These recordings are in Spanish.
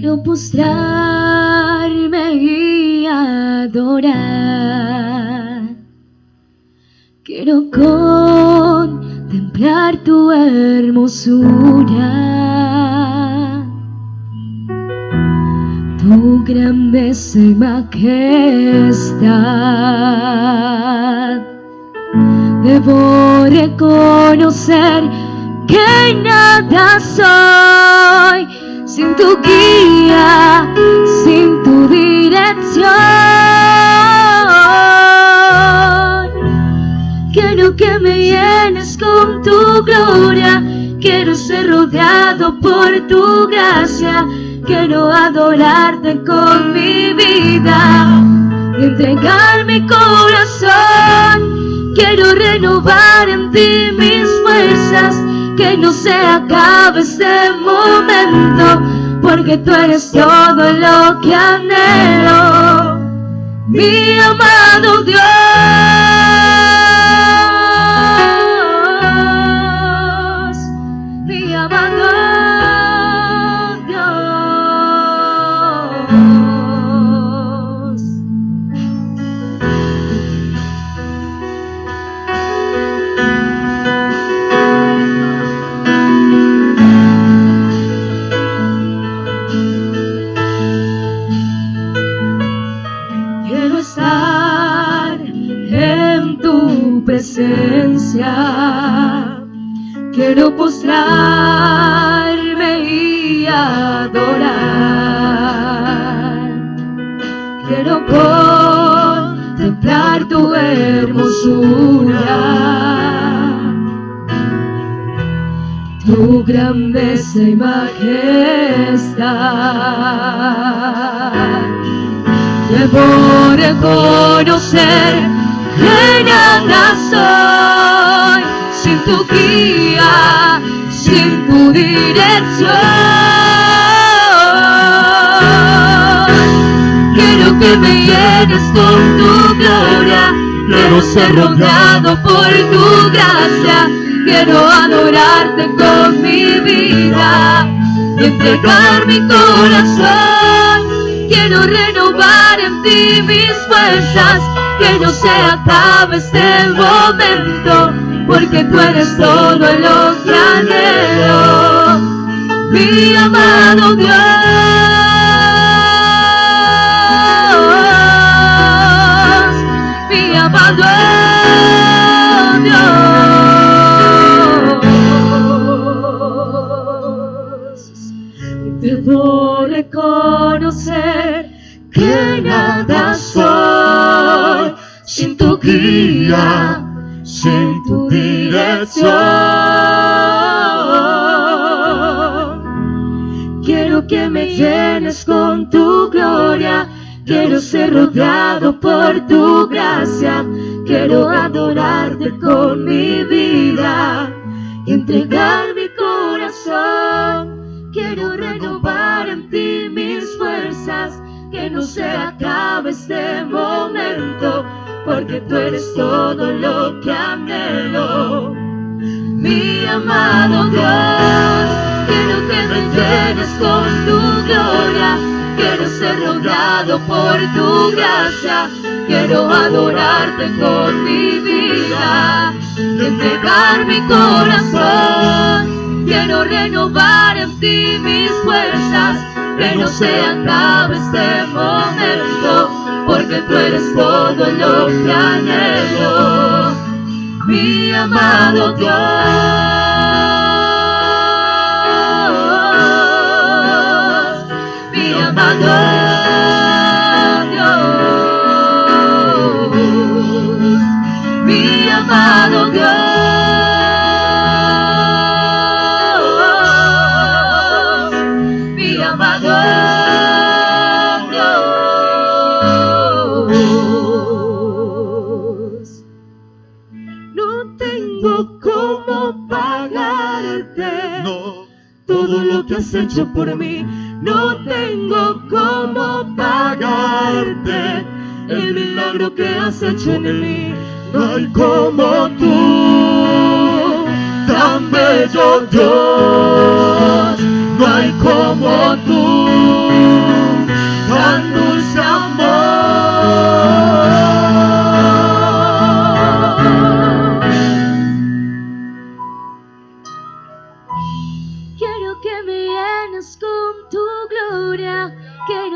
Quiero postrarme y adorar. Quiero contemplar tu hermosura, tu grandeza y majestad. Debo reconocer que nada soy sin tu guía, sin tu dirección. Quiero que me llenes con tu gloria, quiero ser rodeado por tu gracia, quiero adorarte con mi vida y entregar mi corazón. Quiero renovar en ti mis fuerzas que no se acabe este momento, porque tú eres todo lo que anhelo, mi amado Dios. Quiero postrarme y adorar. Quiero contemplar tu hermosura. Tu grandeza y majestad. Debo reconocer nada soy sin tu guía, sin tu dirección. Quiero que me llenes con tu gloria, quiero ser rodeado por tu gracia, quiero adorarte con mi vida y entregar mi corazón. Quiero renovar en ti mis fuerzas que no se acabe este momento, porque tú eres todo lo que anhelo, mi amado Dios, mi amado Dios. Debo reconocer que nada soy guía, sin tu dirección. Quiero que me llenes con tu gloria, quiero ser rodeado por tu gracia, quiero adorarte con mi vida entregar mi corazón. Quiero renovar en ti mis fuerzas que no se acabe este momento, porque tú eres todo lo que anhelo. Mi amado Dios, quiero que me llenes con tu gloria, quiero ser rodeado por tu gracia, quiero adorarte con mi vida, entregar mi corazón, quiero renovar en ti mis fuerzas que no se acabe este momento, porque tú eres todo lo que anhelo, mi amado Dios, mi amado Dios, mi amado has hecho por mí. No tengo cómo pagarte el milagro que has hecho en mí. No hay como tú, tan bello Dios. No hay como tú.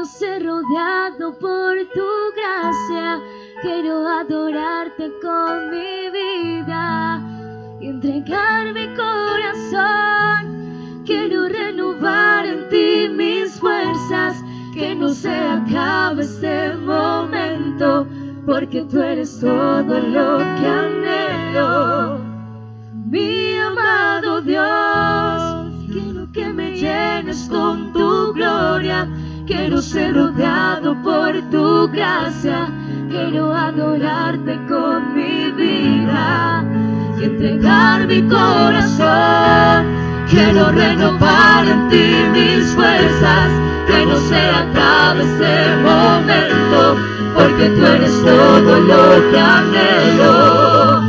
quiero ser rodeado por tu gracia, quiero adorarte con mi vida y entregar mi corazón. Quiero renovar en ti mis fuerzas, que no se acabe este momento, porque tú eres todo lo que anhelo. Mi amado Dios, quiero que me llenes con tu gloria quiero ser rodeado por tu gracia, quiero adorarte con mi vida y entregar mi corazón. Quiero renovar en ti mis fuerzas, que no se acabe este momento, porque tú eres todo lo que anhelo,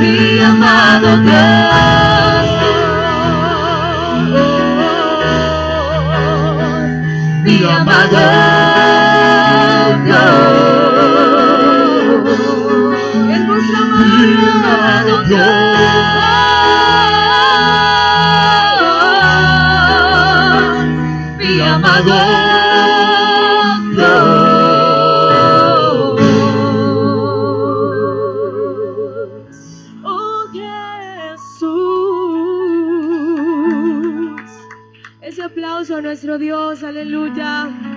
mi amado Dios. Aplauso a nuestro Dios, aleluya.